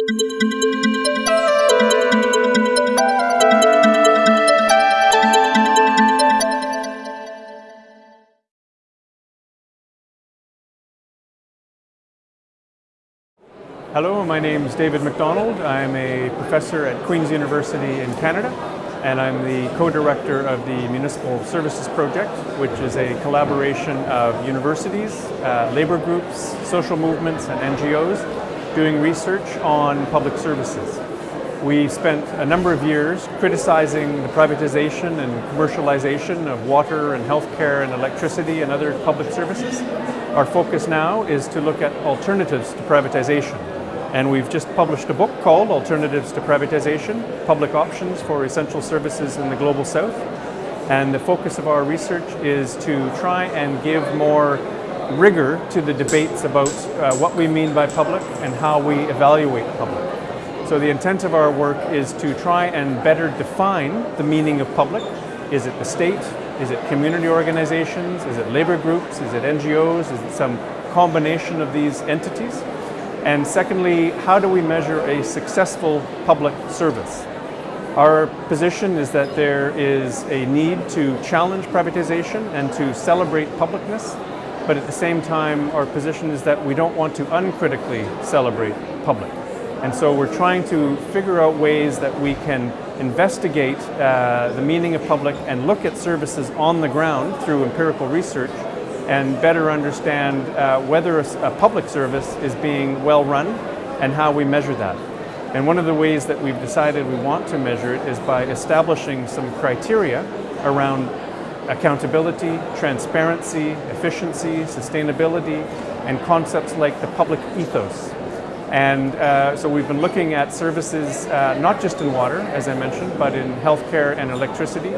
Hello, my name is David McDonald. I'm a professor at Queen's University in Canada and I'm the co-director of the Municipal Services Project, which is a collaboration of universities, uh, labor groups, social movements and NGOs doing research on public services. We spent a number of years criticizing the privatization and commercialization of water and healthcare and electricity and other public services. Our focus now is to look at alternatives to privatization and we've just published a book called Alternatives to Privatization, Public Options for Essential Services in the Global South. And the focus of our research is to try and give more rigor to the debates about uh, what we mean by public and how we evaluate public. So the intent of our work is to try and better define the meaning of public. Is it the state? Is it community organizations? Is it labor groups? Is it NGOs? Is it some combination of these entities? And secondly, how do we measure a successful public service? Our position is that there is a need to challenge privatization and to celebrate publicness, but at the same time, our position is that we don't want to uncritically celebrate public. And so we're trying to figure out ways that we can investigate uh, the meaning of public and look at services on the ground through empirical research and better understand uh, whether a, a, public service is being well run and how we measure that. And one of the ways that we've decided we want to measure it is by establishing some criteria around accountability, transparency, efficiency, sustainability, and concepts like the public ethos. And uh, so we've been looking at services uh, not just in water, as I mentioned, but in healthcare and electricity,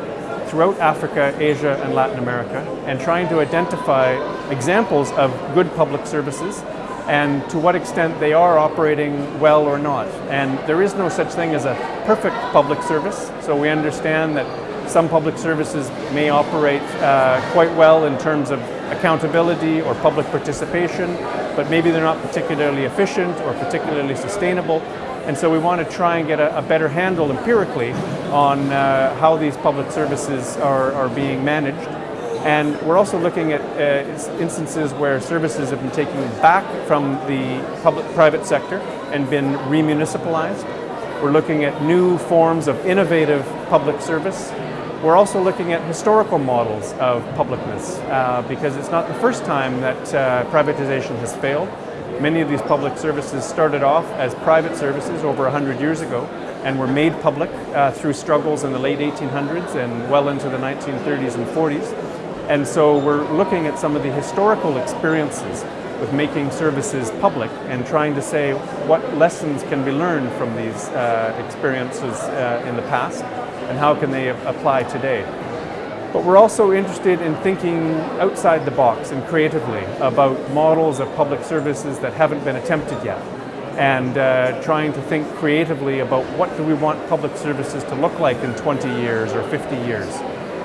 throughout Africa, Asia, and Latin America, and trying to identify examples of good public services and to what extent they are operating well or not. And there is no such thing as a perfect public service, so we understand that some public services may operate uh, quite well in terms of accountability or public participation, but maybe they're not particularly efficient or particularly sustainable. And so we want to try and get a, a better handle empirically on uh, how these public services are, are being managed. And we're also looking at uh, instances where services have been taken back from the public-private sector and been remunicipalized. We're looking at new forms of innovative public service. We're also looking at historical models of publicness uh, because it's not the first time that uh, privatization has failed. Many of these public services started off as private services over 100 years ago and were made public uh, through struggles in the late 1800s and well into the 1930s and 40s. And so we're looking at some of the historical experiences with making services public and trying to say what lessons can be learned from these uh, experiences uh, in the past and how can they apply today. But we're also interested in thinking outside the box and creatively about models of public services that haven't been attempted yet and uh, trying to think creatively about what do we want public services to look like in 20 years or 50 years.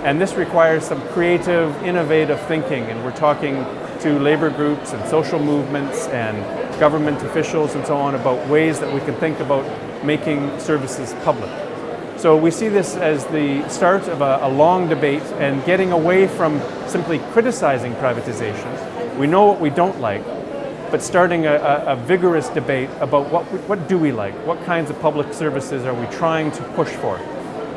And this requires some creative, innovative thinking and we're talking to labor groups and social movements and government officials and so on about ways that we can think about making services public. So we see this as the start of a, a, long debate and getting away from simply criticizing privatization. We know what we don't like, but starting a, a, a vigorous debate about what, what do we like? What kinds of public services are we trying to push for?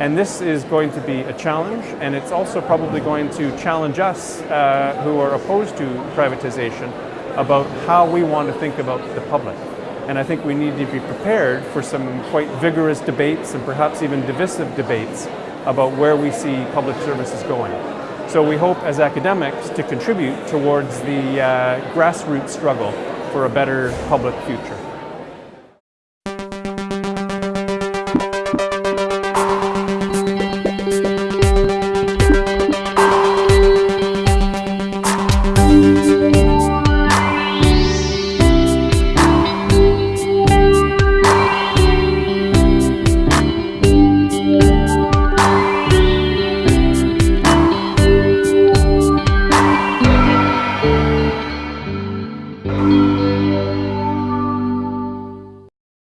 And this is going to be a challenge, and it's also probably going to challenge us uh, who are opposed to privatization about how we want to think about the public. And I think we need to be prepared for some quite vigorous debates and perhaps even divisive debates about where we see public services going. So we hope as academics to contribute towards the uh, grassroots struggle for a better public future.